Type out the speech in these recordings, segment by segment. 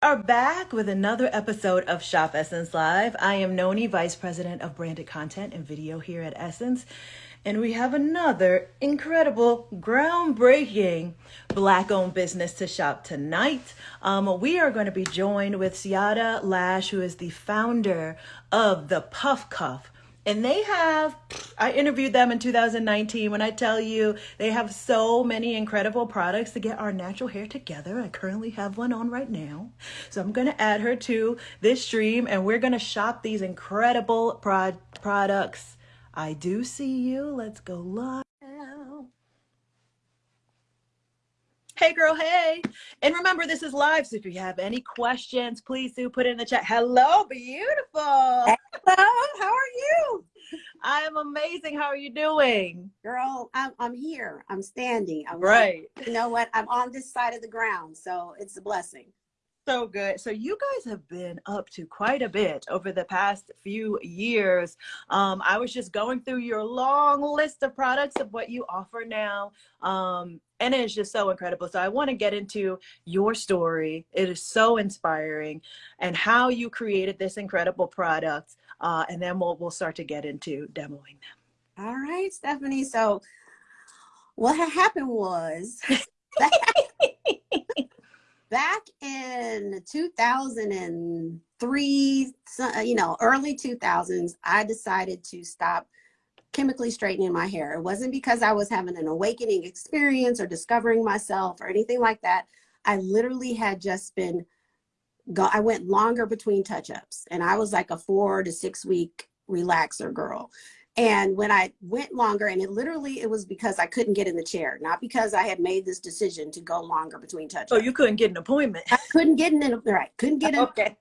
are back with another episode of Shop Essence Live. I am Noni, Vice President of Branded Content and Video here at Essence. And we have another incredible, groundbreaking black owned business to shop tonight. Um, we are going to be joined with Siada Lash, who is the founder of the Puff Cuff and they have i interviewed them in 2019 when i tell you they have so many incredible products to get our natural hair together i currently have one on right now. So i'm going to add her to this stream and we're going to shop these incredible pro- products. I do see you. Let's go live Hey, girl, hey. And remember, this is live, so if you have any questions, please do put it in the chat. Hello, beautiful. Hello, how are you? I am amazing. How are you doing? Girl, I'm, I'm here. I'm standing. I'm right. Like, you know what? I'm on this side of the ground, so it's a blessing so good. So you guys have been up to quite a bit over the past few years. Um, I was just going through your long list of products of what you offer now. Um, and it's just so incredible. So I want to get into your story. It is so inspiring and how you created this incredible product. Uh, and then we'll, we'll start to get into demoing them. All right, Stephanie. So what had happened was back in 2003, uh, you know, early 2000s, I decided to stop chemically straightening my hair. It wasn't because I was having an awakening experience or discovering myself or anything like that. I literally had just been, go, I went longer between touch-ups and I was like a four to six week relaxer girl. And when I went longer, and it literally, it was because I couldn't get in the chair, not because I had made this decision to go longer between touch. Oh, you couldn't get an appointment. I couldn't get in, right, couldn't get in. okay.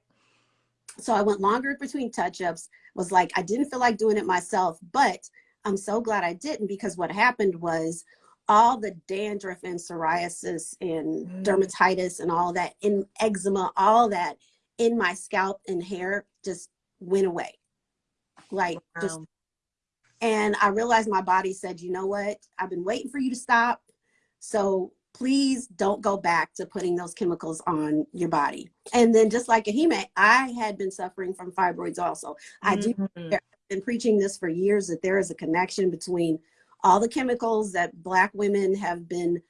So I went longer between touch-ups, was like, I didn't feel like doing it myself, but I'm so glad I didn't because what happened was all the dandruff and psoriasis and mm. dermatitis and all that in eczema, all that in my scalp and hair just went away. Like wow. just and I realized my body said, you know what? I've been waiting for you to stop. So please don't go back to putting those chemicals on your body. And then just like Ahime, I had been suffering from fibroids also. I mm -hmm. do mm-hmm. been preaching this for years that there is a connection between all the chemicals that black women have been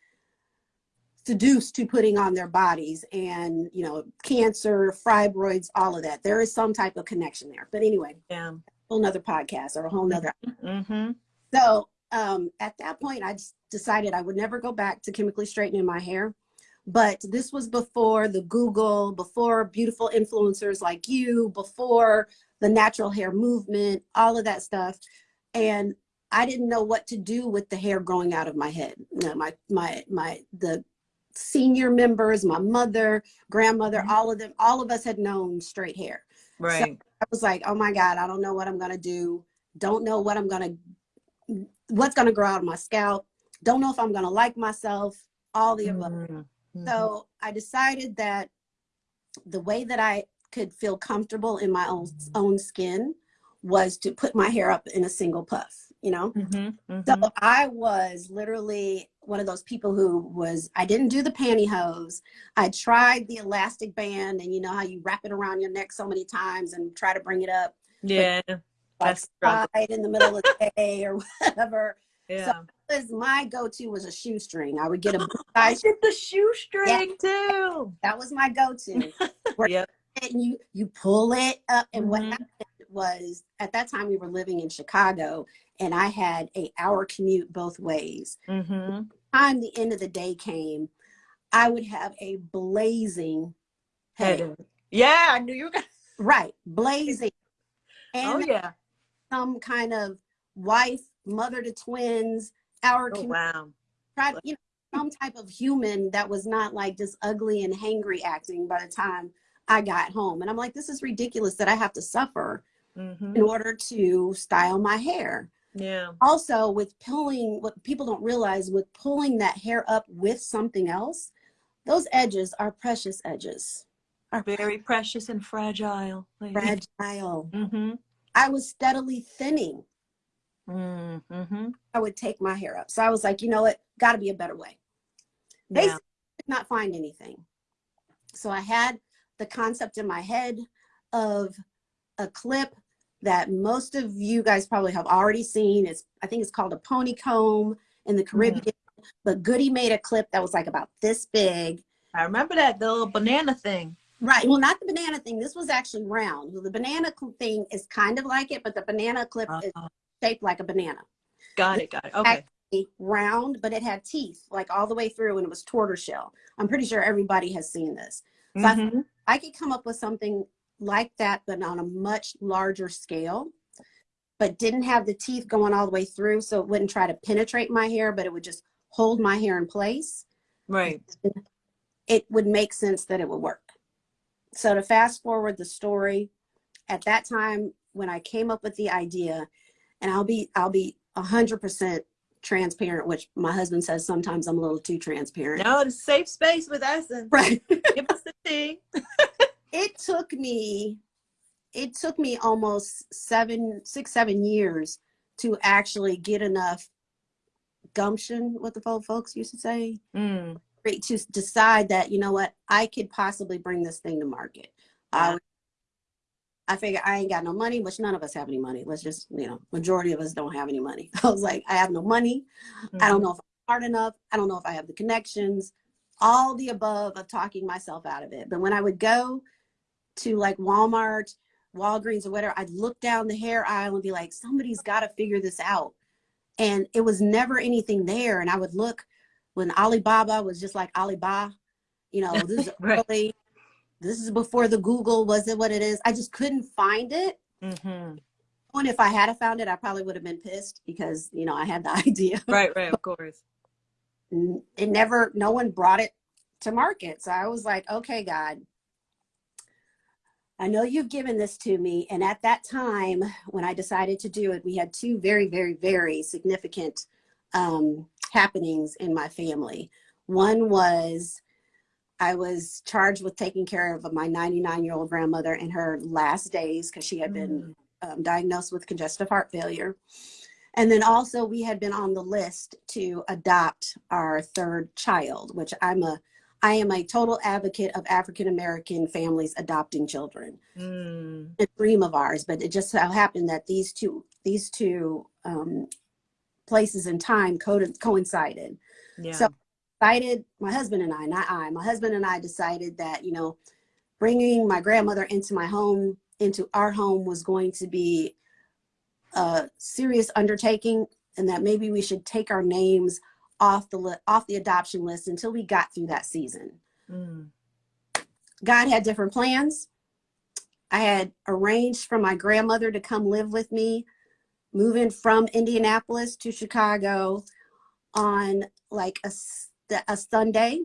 seduced to putting on their bodies and you know cancer fibroids all of that there is some type of connection there but anyway yeah whole nother podcast or a whole nother. Mm-hmm. So um, at that point, I decided I would never go back to chemically straightening my hair. But this was before the Google, before beautiful influencers like you, before the natural hair movement, all of that stuff. And I didn't know what to do with the hair growing out of my head. You know, my, my, my, the senior members, my mother, grandmother, mm -hmm. all of them, all of us had known straight hair. Right. So I was like, oh my God, I don't know what I'm gonna do. Don't know what I'm gonna, what's gonna grow out of my scalp. Don't know if I'm gonna like myself, all the above. Mm -hmm. So I decided that the way that I could feel comfortable in my own, own skin was to put my hair up in a single puff you know mm -hmm, mm -hmm. so i was literally one of those people who was i didn't do the pantyhose i tried the elastic band and you know how you wrap it around your neck so many times and try to bring it up yeah that's right in the middle of the day or whatever yeah. so was my go-to was a shoestring i would get a I did the shoestring yeah. too that was my go-to yep. and you you pull it up and mm -hmm. what Mm-hmm. happened was at that time we were living in chicago and I had a hour commute both ways. Mm-hmm. Time the end of the day came, I would have a blazing head. Yeah, I knew you were gonna right, blazing. And oh yeah, some kind of wife, mother to twins, hour oh, commute. Wow. Try, you know, some type of human that was not like just ugly and hangry acting by the time I got home. And I'm like, this is ridiculous that I have to suffer mm-hmm. in order to style my hair. Yeah. Also with pulling, what people don't realize with pulling that hair up with something else, those edges are precious edges. Are very precious and fragile. Fragile. Mm-hmm. I was steadily thinning. Mm-hmm. I would take my hair up. So I was like, you know what? Got to be a better way. Basically, yeah. did not find anything. So I had the concept in my head of a clip that most of you guys probably have already seen. It's I think it's called a pony comb in the Caribbean. Mm. But Goody made a clip that was like about this big. I remember that the little banana thing. Right. Well, not the banana thing. This was actually round. The banana thing is kind of like it, but the banana clip uh -huh. is uh-huh. shaped like a banana. Got it. Got it. Okay. Round, but it had teeth like all the way through, and it was tortoiseshell. I'm pretty sure everybody has seen this. So mm -hmm. I, mm-hmm. I could come up with something like that, but on a much larger scale, but didn't have the teeth going all the way through, so it wouldn't try to penetrate my hair, but it would just hold my hair in place. Right. It would make sense that it would work. So to fast forward the story, at that time when I came up with the idea, and I'll be I'll be hundred percent transparent, which my husband says sometimes I'm a little too transparent. No, it's safe space with Essence. Right. Give us the tea. it took me it took me almost seven, six, seven years to actually get enough gumption, what the old folks used to say, mm. to decide that, you know what, I could possibly bring this thing to market. Yeah. I, I figure I ain't got no money, which none of us have any money. Let's just, you know, majority of us don't have any money. I was like, I have no money. Mm. I don't know if I'm smart enough. I don't know if I have the connections, all the above of talking myself out of it. But when I would go to like Walmart, Walgreens or whatever, I'd look down the hair aisle and be like, somebody's got to figure this out. And it was never anything there. And I would look when Alibaba was just like Alibaba, you know, this is right. early, this is before the Google was it what it is. I just couldn't find it. Mm-hmm. And if I had found it, I probably would have been pissed because, you know, I had the idea. Right, right, of course. It never, no one brought it to market. So I was like, okay, God, I know you've given this to me. And at that time, when I decided to do it, we had two very, very, very significant um, happenings in my family. One was I was charged with taking care of my 99 year old grandmother in her last days because she had been mm. um, diagnosed with congestive heart failure. And then also we had been on the list to adopt our third child, which I'm a I am a total advocate of African American families adopting children. Mm. A dream of ours, but it just so happened that these two these two um, places in time co coincided. Yeah. So decided my husband and I, not I, my husband and I decided that you know bringing my grandmother into my home, into our home, was going to be a serious undertaking, and that maybe we should take our names off the off the adoption list until we got through that season. Mm. God had different plans. I had arranged for my grandmother to come live with me, moving from Indianapolis to Chicago on like a, a Sunday,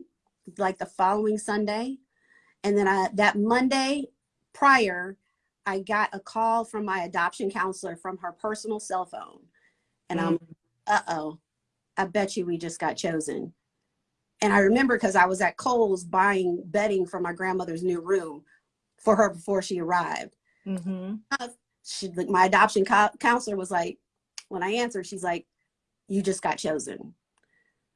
like the following Sunday. And then I, that Monday prior, I got a call from my adoption counselor from her personal cell phone. And mm. I'm, uh-oh, I bet you we just got chosen. And I remember because I was at Kohl's buying bedding for my grandmother's new room for her before she arrived. Mm-hmm. She, my adoption co counselor was like, when I answered, she's like, you just got chosen.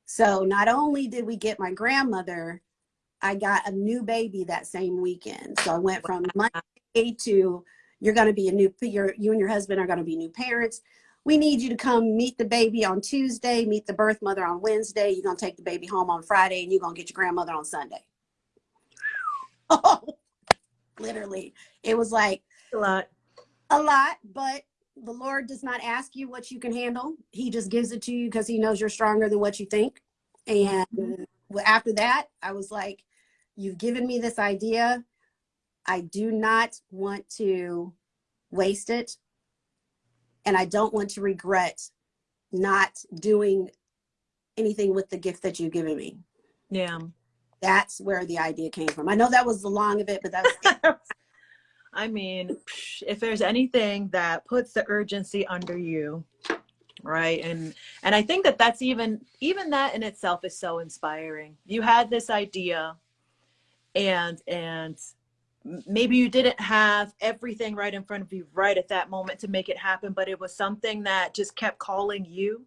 So not only did we get my grandmother, I got a new baby that same weekend. So I went from Monday to you're going to be a new, you you and your husband are going to be new parents we need you to come meet the baby on Tuesday, meet the birth mother on Wednesday. You're going to take the baby home on Friday and you're going to get your grandmother on Sunday. Oh, literally. It was like a lot. A lot, but the Lord does not ask you what you can handle. He just gives it to you because he knows you're stronger than what you think. And mm-hmm. after that, I was like, you've given me this idea. I do not want to waste it and I don't want to regret not doing anything with the gift that you've given me. Yeah. That's where the idea came from. I know that was the long of it, but that's I mean, if there's anything that puts the urgency under you, right? And and I think that that's even even that in itself is so inspiring. You had this idea and and maybe you didn't have everything right in front of you right at that moment to make it happen, but it was something that just kept calling you.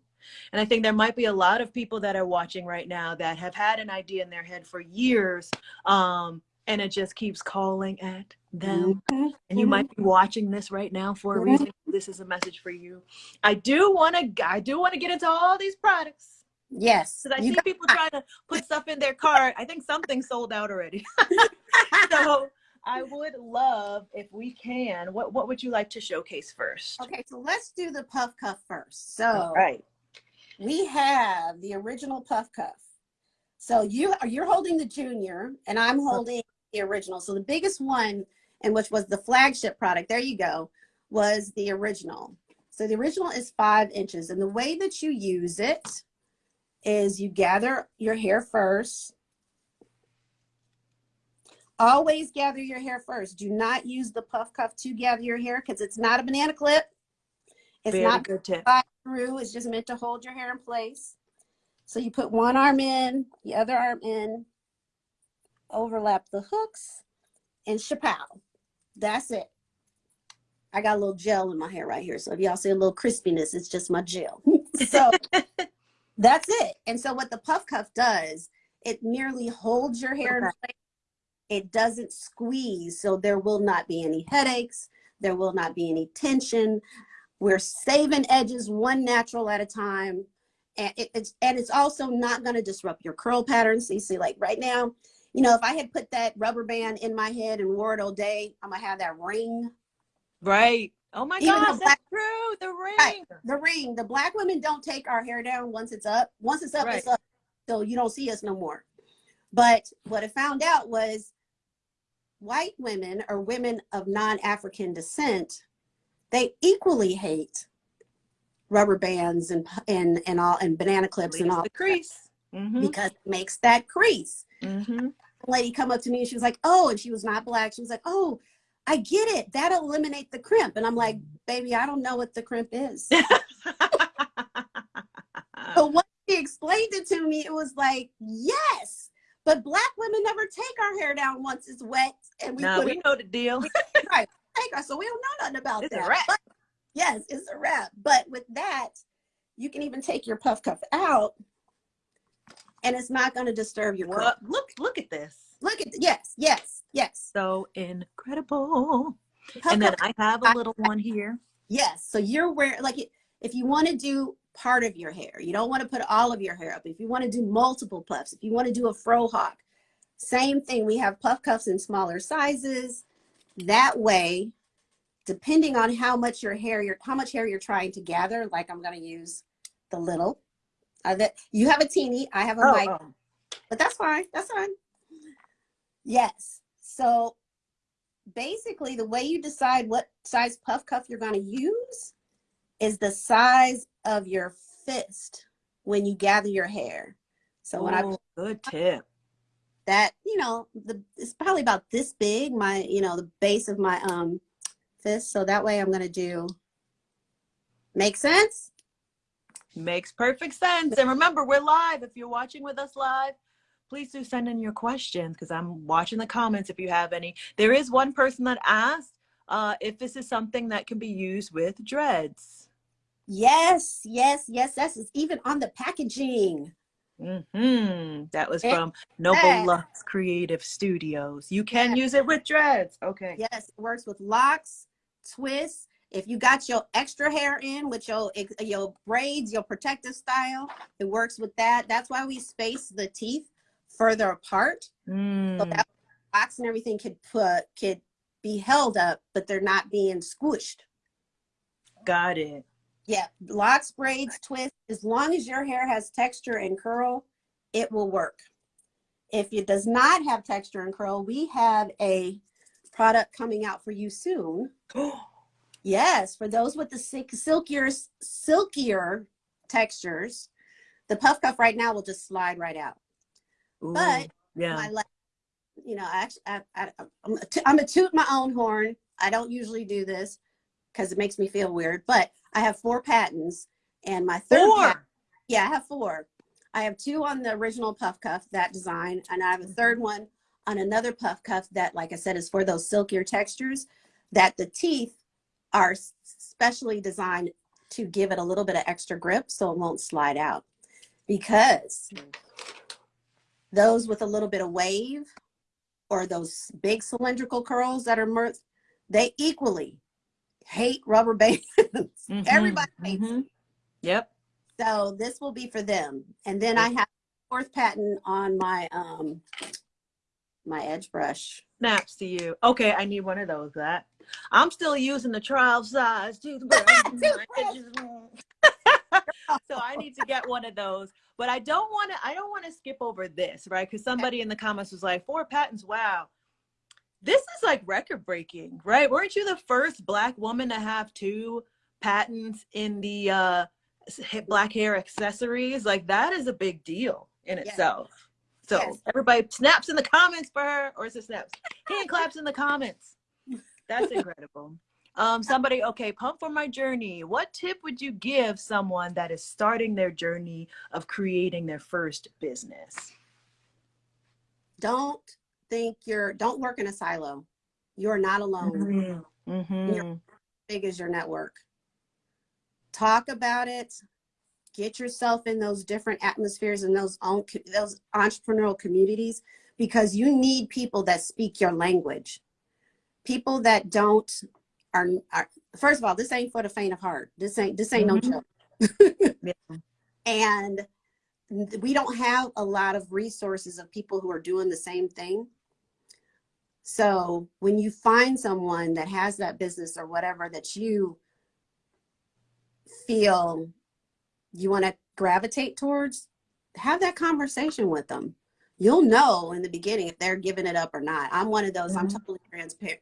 And I think there might be a lot of people that are watching right now that have had an idea in their head for years. Um, and it just keeps calling at them. And you might be watching this right now for a reason. This is a message for you. I do want to. I do want to get into all these products Yes. because I you see people trying to put stuff in their cart. I think something sold out already. so I would love if we can. What What would you like to showcase first? okay, so let's do the puff cuff first. So All right. we have the original puff cuff. So you are you're holding the junior, and I'm holding the original. So the biggest one, and which was the flagship product, there you go, was the original. So the original is five inches, and the way that you use it is you gather your hair first. Always gather your hair first. Do not use the puff cuff to gather your hair because it's not a banana clip. It's Very not good tip. through. It's just meant to hold your hair in place. So you put one arm in, the other arm in, overlap the hooks, and chappelle. That's it. I got a little gel in my hair right here. So if y'all see a little crispiness, it's just my gel. so that's it. And so what the puff cuff does, it merely holds your hair in place. It doesn't squeeze. So there will not be any headaches. There will not be any tension. We're saving edges one natural at a time. And it, it's and it's also not going to disrupt your curl patterns. So you see, like right now, you know, if I had put that rubber band in my head and wore it all day, I'm gonna have that ring. Right. Oh my Even gosh, the that's true. The ring. Right. The ring. The black women don't take our hair down once it's up. Once it's up, it's up. So you don't see us no more. But what I found out was white women or women of non-African descent, they equally hate rubber bands and and and all and banana clips and all the crease. Mm-hmm. because it makes that crease. Mm-hmm. A lady come up to me and she was like, "Oh," and she was not black. She was like, "Oh, I get it. That'll eliminate the crimp." And I'm like, "Baby, I don't know what the crimp is." But when she explained it to me, it was like, yes. But black women never take our hair down once it's wet and we now put we it know the deal. right. Take our, so we don't know nothing about It's a that. wrap. But yes, it's a wrap. But with that, you can even take your puff cuff out and it's not going to disturb your. What? Look, look at this. Look at yes, yes, yes. So incredible. Puff And then I have a little one here. Yes. So you're wearing like if you want to do part of your hair, you don't want to put all of your hair up. If you want to do multiple puffs, if you want to do a frohawk, same thing. We have puff cuffs in smaller sizes. That way, depending on how much your hair, your how much hair you're trying to gather, like I'm going to use the little. Uh, that you have a teeny, I have a Oh, mic, oh. but that's fine. That's fine. Yes. So basically, the way you decide what size puff cuff you're going to use is the size of your fist when you gather your hair. So when I good tip. that you know the it's probably about this big my you know the base of my um fist so that way i'm going to do make sense Makes perfect sense. And remember, we're live. If you're watching with us live, please do send in your questions because I'm watching the comments if you have any. There is one person that asked uh, if this is something that can be used with dreads. Yes yes yes yes it's even on the packaging hmm That was from Noble Yes. Lux Creative Studios. You can use it with dreads. Okay. yes it works with locks twists if you got your extra hair in with your your braids your protective style it works with that that's why we space the teeth further apart so Mm, that locks and everything could put could be held up but they're not being squished got it. Yeah, locks, braids, twists, as long as your hair has texture and curl, it will work. If it does not have texture and curl, we have a product coming out for you soon. Yes, for those with the silkier, silkier textures, the puff cuff right now will just slide right out. Ooh, But yeah. my you know, I actually, I, I, I'm, a t- I'm a toot my own horn. I don't usually do this because it makes me feel weird, but I have four patents and my third patent, Four. yeah, I have four. I have two on the original puff cuff, that design, and I have a mm-hmm. third one on another puff cuff that, like I said, is for those silkier textures that the teeth are specially designed to give it a little bit of extra grip so it won't slide out. Because those with a little bit of wave, or those big cylindrical curls that are mirth, they equally hate rubber bands. Mhm, Everybody hates mhm. Yep. So this will be for them. And then I have fourth patent on my um my edge brush. Snaps to you. Okay, I need one of those. That I'm still using the trial size toothbrush. so I need to get one of those. But I don't want to. I don't want to skip over this, right? Because somebody in the comments was like, four patents. Wow, this is like record breaking, right? Weren't you the first black woman to have two patents in the uh, black hair accessories? Like that is a big deal in Yes. itself. So Yes. everybody snaps in the comments for her, or is it snaps? Hand claps in the comments. That's incredible. Um, somebody, okay, pump for my journey. What tip would you give someone that is starting their journey of creating their first business? Don't think you're don't work in a silo. You're not alone. Mm-hmm. Big as your network. Talk about it. Get yourself in those different atmospheres and those own those entrepreneurial communities because you need people that speak your language. People that don't are, are first of all, this ain't for the faint of heart. This ain't this ain't Mhm. no joke. Yeah. and we don't have a lot of resources of people who are doing the same thing. So when you find someone that has that business or whatever that you feel you want to gravitate towards, have that conversation with them. You'll know in the beginning if they're giving it up or not. I'm one of those, I'm Mhm. totally transparent.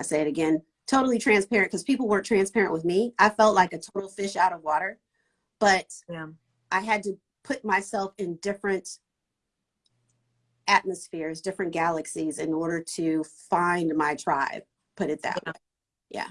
I say it again, totally transparent because people weren't transparent with me. I felt like a total fish out of water, but Yeah. I had to put myself in different atmospheres, different galaxies in order to find my tribe, put it that Yeah. way. Yeah.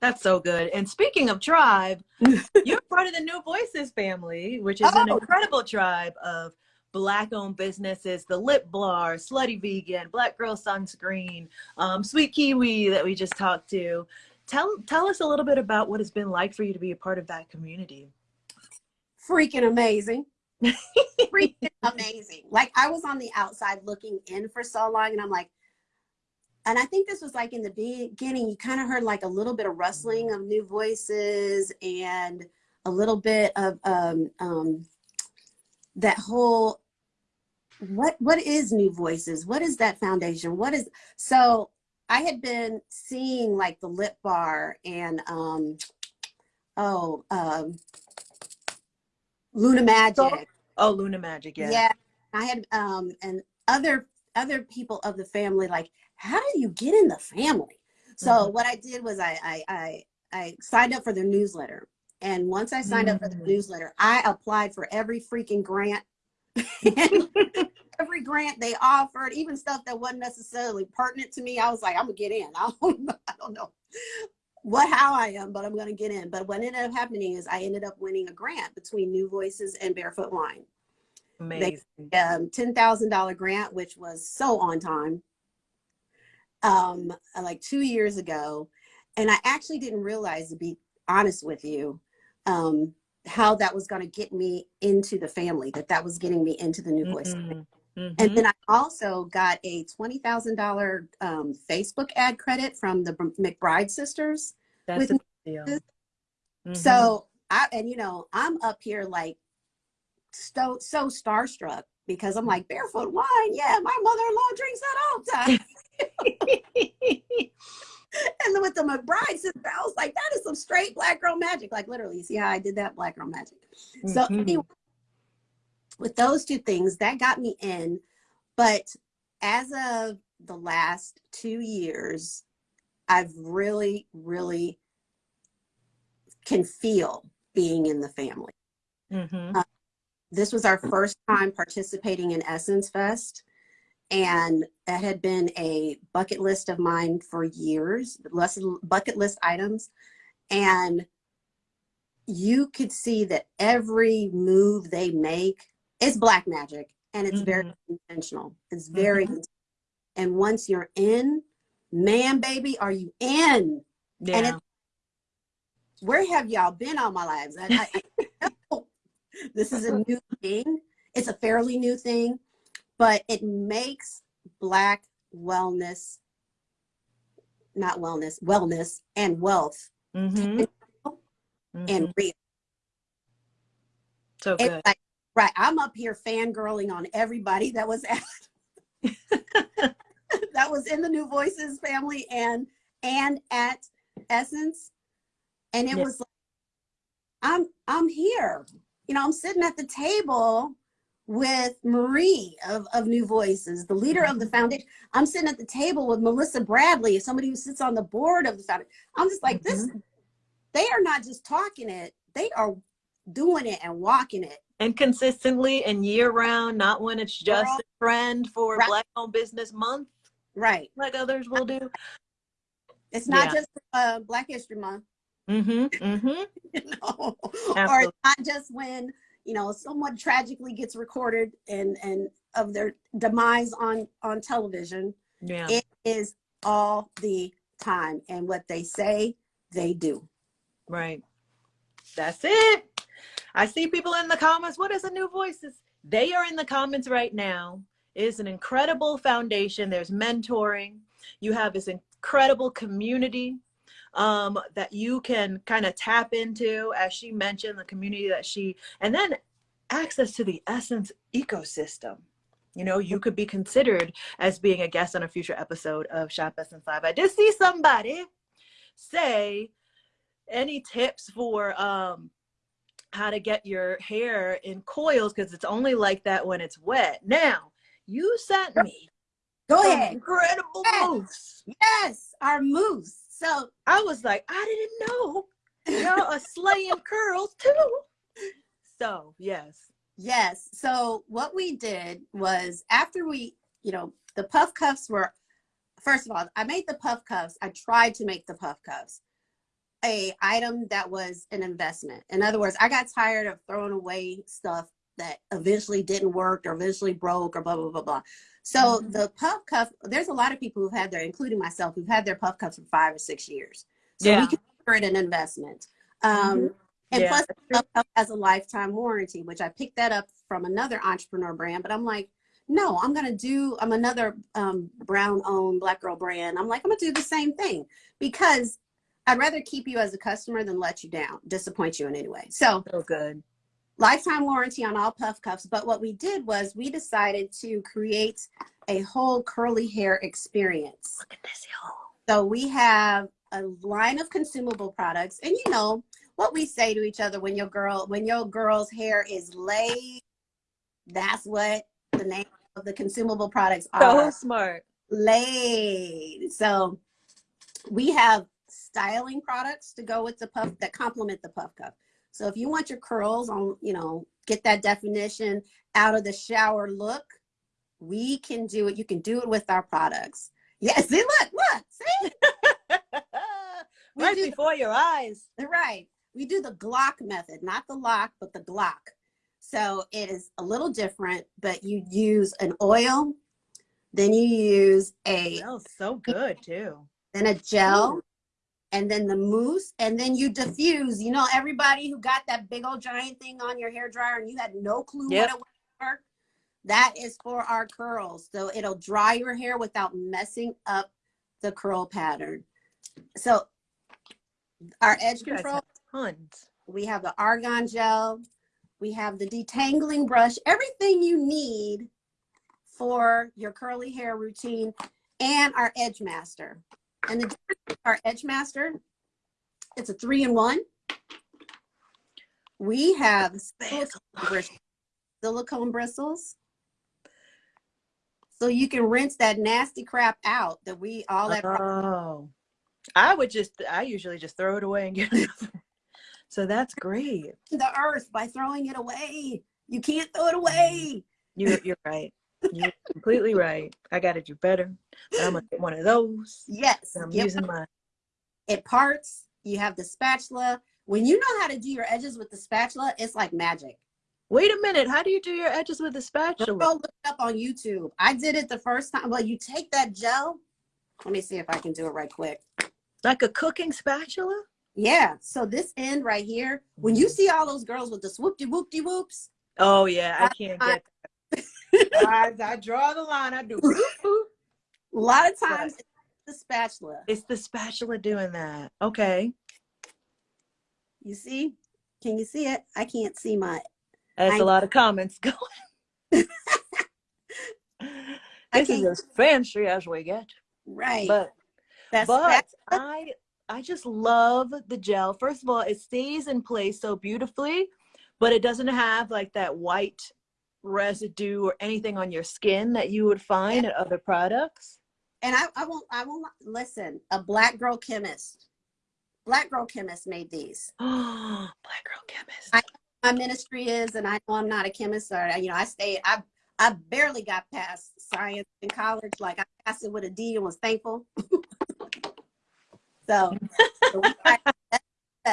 That's so good. And speaking of tribe, you're part of the New Voices family, which is an Oh. incredible tribe of black owned businesses, the Lip Bar, Slutty Vegan, Black Girl Sunscreen, um, Sweet Kiwi that we just talked to. Tell tell us a little bit about what it's been like for you to be a part of that community. Freaking amazing. Freaking amazing. Like I was on the outside looking in for so long and I'm like, and I think this was like in the beginning, you kind of heard like a little bit of rustling of new voices and a little bit of um, um, that whole what what is new voices? What is that foundation? What is so i had been seeing like the lip bar and um oh um luna magic Oh, Luna Magic, yeah. yeah. i had um and other other people of the family like how do you get in the family so Mhm. what i did was I, I i i signed up for their newsletter and once i signed up for the Mm. newsletter i applied for every freaking grant every grant they offered even stuff that wasn't necessarily pertinent to me i was like i'm gonna get in i don't, I don't know what how i am but i'm gonna get in but what ended up happening is i ended up winning a grant between new voices and barefoot wine Amazing. um, $10,000 grant, which was so on time, um, like two years ago. And I actually didn't realize, to be honest with you, um, how that was going to get me into the family, that that was getting me into the New Voice. Mhm. And then I also got a $20,000 um, Facebook ad credit from the McBride sisters. That's a deal. Mhm. So I and you know I'm up here like so so starstruck because I'm like barefoot wine. Yeah, my mother-in-law drinks that all the time. and then with the McBride sister, I was like, that is some straight black girl magic. Like literally, see how I did that black girl magic. So Mhm. anyway, with those two things, that got me in. But as of the last two years, I've really, really can feel being in the family. Mhm. This was our first time participating in Essence Fest. And that had been a bucket list of mine for years, less bucket list items. And you could see that every move they make is black magic and it's very intentional. It's very, Mhm. and once you're in, man, baby, are you in? Yeah. And where have y'all been all my lives? I, I, I, this is a new thing. It's a fairly new thing, but it makes black wellness, not wellness, wellness and wealth Mm-hmm. and Mhm. real. So It's good. like, right, I'm up here fangirling on everybody that was at that was in the New Voices family and and at Essence. And it Yeah. was like, I'm I'm here. You know, I'm sitting at the table with Marie of, of New Voices, the leader of the mm-hmm. foundation. I'm sitting at the table with Melissa Bradley, somebody who sits on the board of the foundation. I'm just like, this, mm-hmm. they are not just talking it, they are doing it and walking it. and consistently and year round, not when it's just Girl. a trend for Right. Black Owned Business Month, Right. like others will do. It's not Yeah. just uh, Black History Month. Mm-hmm. Mm-hmm. you know, or not just when you know someone tragically gets recorded and and of their demise on on television. Yeah. It is all the time, and what they say, they do. Right. That's it. I see people in the comments. What is a new voices? They are in the comments right now. It is an incredible foundation. There's mentoring. You have this incredible community um, that you can kind of tap into, as she mentioned, the community that she, and then access to the Essence ecosystem. You know, you could be considered as being a guest on a future episode of Shop Essence Live. I did see somebody say any tips for um how to get your hair in coils because it's only like that when it's wet now you sent me Go ahead. incredible Yes. moves Yes, our moose. So i was like i didn't know y'all are slaying curls too so yes Yes. So what we did was after we, you know, the puff cuffs were first of all, I made the puff cuffs. I tried to make the puff cuffs a item that was an investment. In other words, I got tired of throwing away stuff that eventually didn't work or eventually broke or blah blah blah blah. So Mhm. the puff cuff, there's a lot of people who've had their, including myself, who've had their puff cuffs for five or six years. So Yeah. we consider it an investment. Um, and Yeah, plus, that's Puff Cuff has a lifetime warranty, which I picked that up from another entrepreneur brand. But I'm like, no, I'm gonna do. I'm another um, brown-owned black girl brand. I'm like, I'm gonna do the same thing because I'd rather keep you as a customer than let you down, disappoint you in any way. So so good lifetime warranty on all puff cuffs. But what we did was we decided to create a whole curly hair experience. look at this y'all So we have a line of consumable products, and you know what we say to each other when your girl when your girl's hair is laid. That's what the name of the consumable products are. so smart Laid. So we have styling products to go with the puff that complement the puff cuff. So if you want your curls on, you know, get that definition out of the shower look, we can do it. You can do it with our products. Yes, see, look, look, see? Right before your eyes Right. We do the Glock method, not the lock, but the Glock. So it is a little different, but you use an oil, then you use a smells so good too then a gel, and then the mousse, and then you diffuse. You know, everybody who got that big old giant thing on your hair dryer and you had no clue Yep. what it was that is for our curls. So it'll dry your hair without messing up the curl pattern. So our edge control tons we have the argan gel we have the detangling brush everything you need for your curly hair routine and our edge master and the our edge master it's a three in one. We have silicone, bris- silicone bristles. So you can rinse that nasty crap out that we all that Oh, I would just, I usually just throw it away and get another. So that's great. the earth by throwing it away. You can't throw it away. Mm-hmm. You, you're right. You're completely right. I got to do better. But I'm going to get one of those. yes I'm get using mine. it parts. You have the spatula. When you know how to do your edges with the spatula, it's like magic. Wait a minute. How do you do your edges with the spatula? Go look it up on YouTube. I did it the first time. Well, you take that gel. Let me see if I can do it right quick. Like a cooking spatula? Yeah. So this end right here, when you mm-hmm. see all those girls with the swoopty whoopty whoops, Oh, yeah. I can't I- get that. I, I draw the line. I do. A lot of times it's the spatula. It's the spatula doing that. Okay. You see? Can you see it? I can't see my. That's I- a lot of comments going. This is as fancy as we get. Right. But That's but. I I just love the gel. First of all, it stays in place so beautifully, but it doesn't have like that white residue or anything on your skin that you would find in other products. and I, I won't. I won't listen. A black girl chemist. Black girl chemist made these. Oh, Black girl chemist. I- My ministry is, and I know I'm not a chemist, or you know, I stayed. I I barely got past science in college. Like I passed it with a D and was thankful. so, so we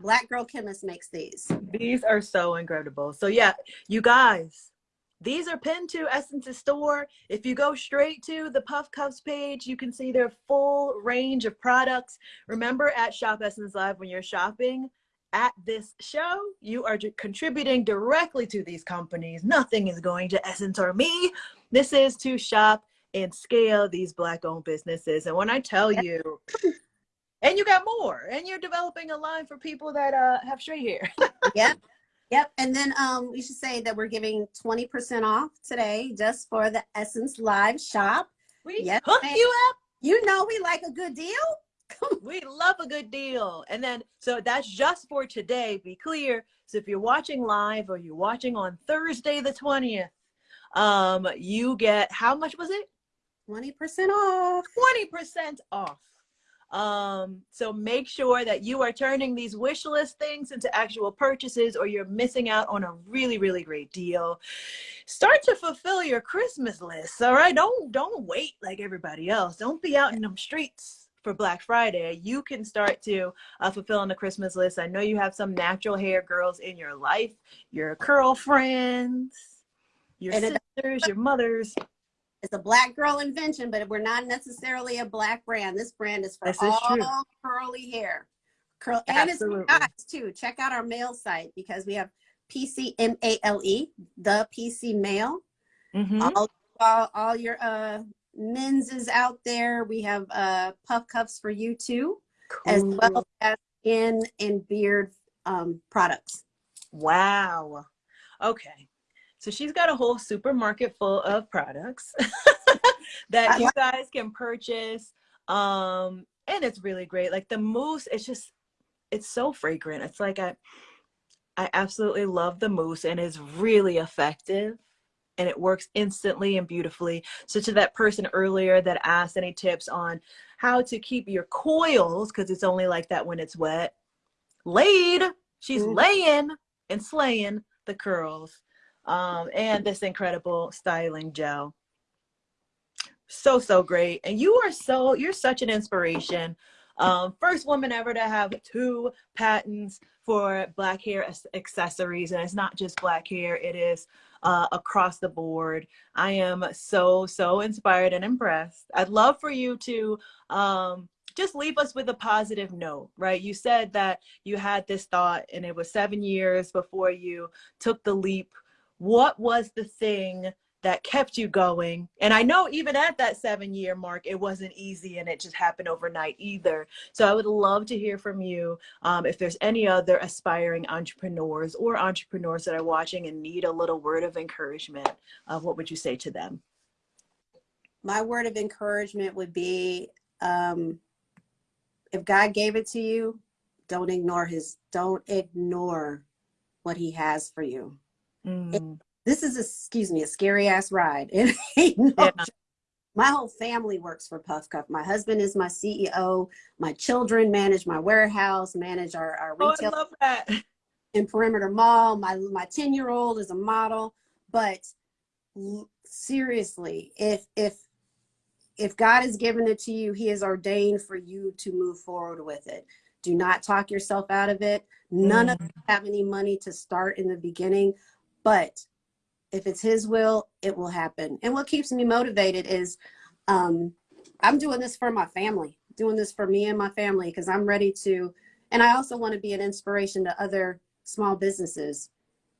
black girl chemist makes these. These are so incredible. So yeah, you guys, these are pinned to Essence's store. If you go straight to the Puff Cuffs page, you can see their full range of products. Remember at Shop Essence Live when you're shopping at this show, you are contributing directly to these companies. Nothing is going to Essence or me. This is to shop and scale these black owned businesses. And when I tell you, and you got more, and you're developing a line for people that uh, have straight hair. Yep. Yep. And then um, we should say that we're giving 20% off today just for the Essence Live shop. We Yes, hook you up. You know we like a good deal. We love a good deal. And then, so that's just for today. Be clear. So if you're watching live or you're watching on Thursday the 20th, um, you get how much was it? 20% off. 20% off. Um, so make sure that you are turning these wish list things into actual purchases or you're missing out on a really, really great deal. Start to fulfill your Christmas list. All right. Don't don't wait like everybody else. Don't be out in them streets for Black Friday. You can start to uh, fulfill on the Christmas list. I know you have some natural hair girls in your life, your girlfriends, your And sisters, your mothers. It's a black girl invention, but we're not necessarily a black brand. This brand is for This all true. curly hair. Curl and it's for guys too. Check out our male site because we have PCMALE, E, the PC Male. Mhm. all, all, all your uh men's is out there. We have uh puff cuffs for you too, as well as skin and beard um products. Wow. Okay. So she's got a whole supermarket full of products that you guys can purchase. Um, and it's really great. Like the mousse, it's just it's so fragrant. It's like I I absolutely love the mousse and it's really effective and it works instantly and beautifully. So to that person earlier that asked any tips on how to keep your coils, because it's only like that when it's wet, laid. She's Mhm. laying and slaying the curls. Um, and this incredible styling gel. So, so great. And you are so, you're such an inspiration. Um, first woman ever to have two patents for black hair accessories. And it's not just black hair, it is uh, across the board. I am so, so inspired and impressed. I'd love for you to um, just leave us with a positive note, right? You said that you had this thought and it was seven years before you took the leap. What was the thing that kept you going? And I know even at that seven year mark, it wasn't easy and it just happened overnight either. So I would love to hear from you um, if there's any other aspiring entrepreneurs or entrepreneurs that are watching and need a little word of encouragement. Uh, what would you say to them? My word of encouragement would be um if God gave it to you, don't ignore his don't ignore what he has for you. Mm, This is a excuse me, a scary ass ride. It ain't no Yeah. My whole family works for Puff Cuff. My husband is my CEO. My children manage my warehouse, manage our, our Oh, I retail love that. in Perimeter Mall. My my 10 year old is a model. But seriously, if if if God has given it to you, He has ordained for you to move forward with it. Do not talk yourself out of it. None of us have any money to start in the beginning, but if it's His will, it will happen. And what keeps me motivated is um, I'm doing this for my family, doing this for me and my family because I'm ready to. And I also want to be an inspiration to other small businesses.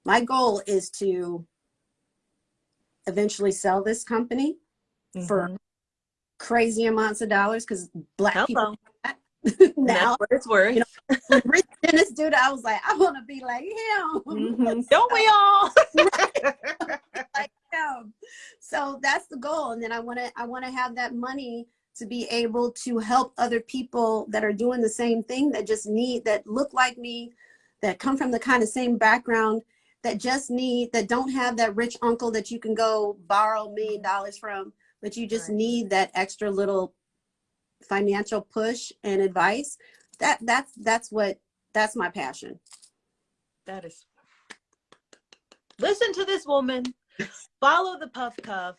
My goal is to eventually sell this company for Mhm. crazy amounts of dollars because black Hello. people now it's worth. You when Rich Dennis dude, I was like, I want to be like him. Mhm. Don't we all? like him. So that's the goal. And then I want to I want to have that money to be able to help other people that are doing the same thing that just need that look like me, that come from the kind of same background, that just need that don't have that rich uncle that you can go borrow a million dollars from, but you just Right. need that extra little financial push and advice. That that's that's what that's my passion. That is. Listen to this woman. Follow the Puff Cuff.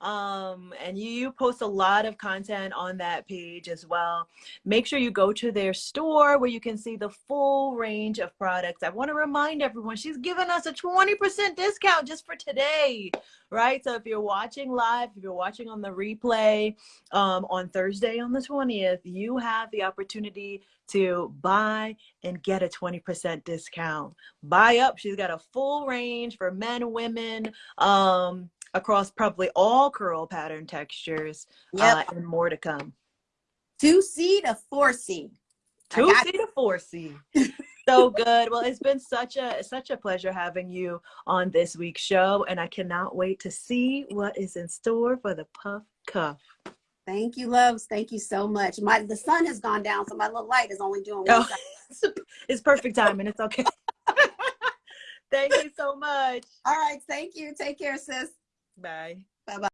Um, and you, you post a lot of content on that page as well. Make sure you go to their store where you can see the full range of products. I want to remind everyone she's giving us a 20% discount just for today, right? So if you're watching live, if you're watching on the replay um, on Thursday on the 20th, you have the opportunity to buy and get a 20% discount. Buy up. She's got a full range for men, women, um, across probably all curl pattern textures, Yep. uh, and more to come. Two C to 4C. 2C to four C. So good. Well, it's been such a such a pleasure having you on this week's show, and I cannot wait to see what is in store for the Puff Cuff. Thank you, loves. Thank you so much. My the sun has gone down, so my little light is only doing one Oh, it's perfect timing. It's okay. Thank you so much. All right, thank you. Take care, sis. Bye.